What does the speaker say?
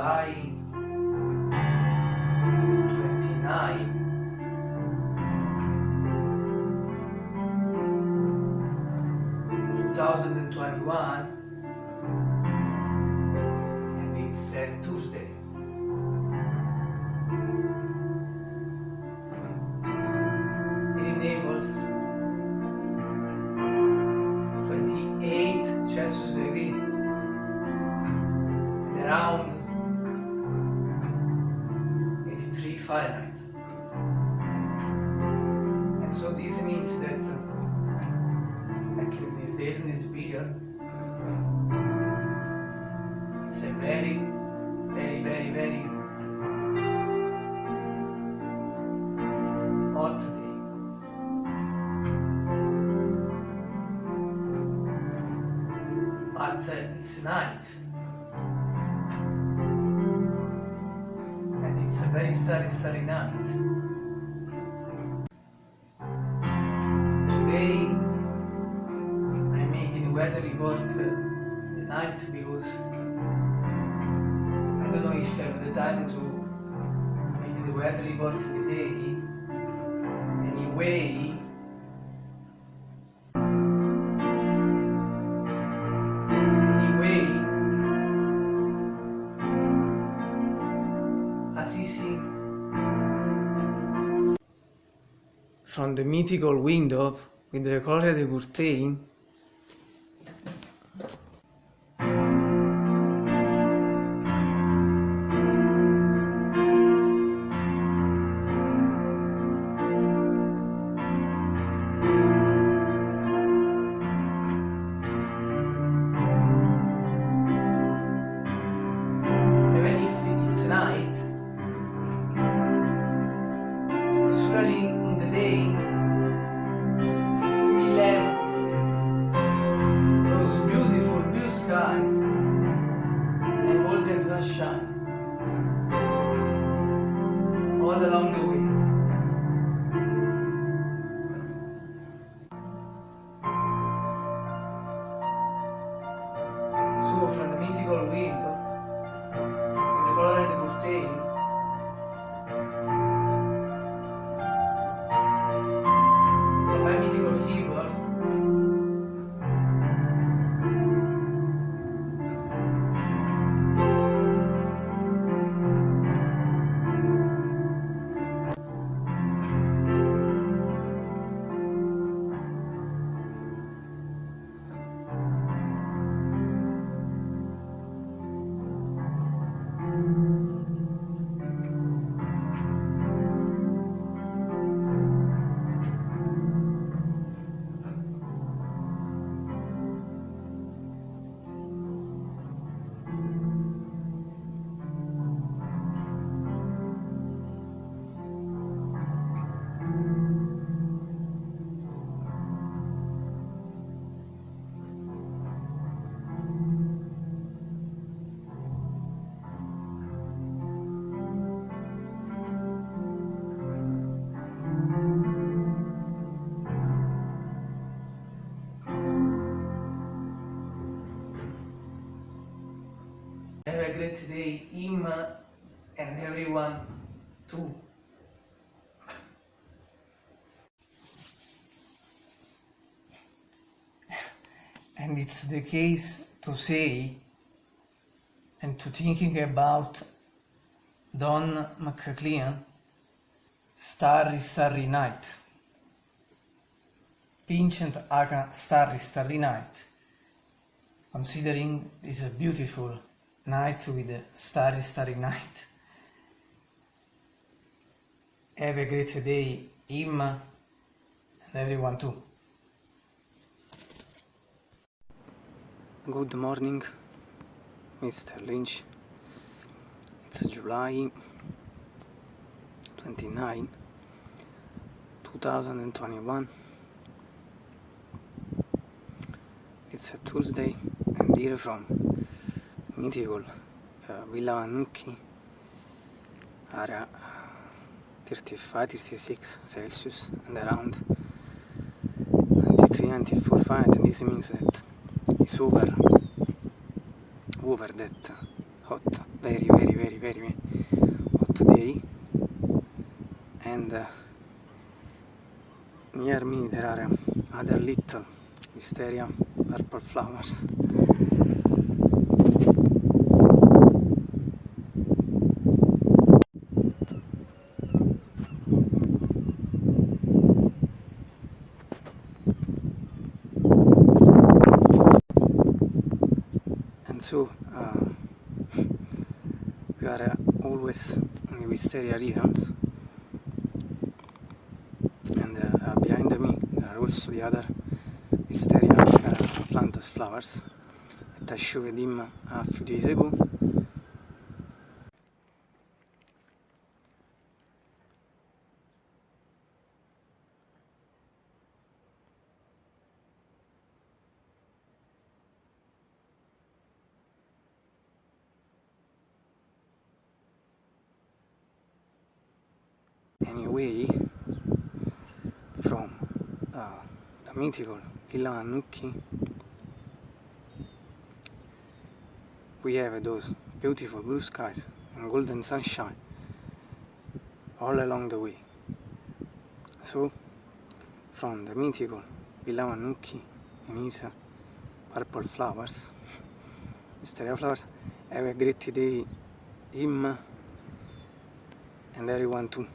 July 29 2021 and it's uh, Tuesday 83 Fahrenheit and so this means that uh, at least these days in this period it's a very very very very hot day but uh, night it's a very starry starry night. Today I'm making the weather report uh, the night because I don't know if I have the time to make the weather report in the day. Anyway from the mythical window with the Gloria de Curtain skies and golden sunshine all along the way. So from the mythical window a great day, him and everyone too. And it's the case to say and to thinking about Don McLean, Starry Starry Night. Vincent Aga Starry Starry Night. Considering this a beautiful night with starry starry night. Have a great day, him and everyone too. Good morning, Mr. Lynch. It's July 29, 2021. It's a Tuesday and here from uh, Villa Vanucchi, area 35, 36 Celsius and around. 93, 94 Fahrenheit this means that it's over, over that hot, very, very, very, very hot day, and uh, near me there are other little wisteria purple flowers. Uh, we are uh, always the wisteria realms and uh, behind me there are also the other wisteria uh, plantas flowers. That I showed him a few days ago anyway from uh, the mythical Annucchi we have those beautiful blue skies and golden sunshine all along the way. So from the mythical Annucchi and his purple flowers wisteria flowers have a great day him and everyone too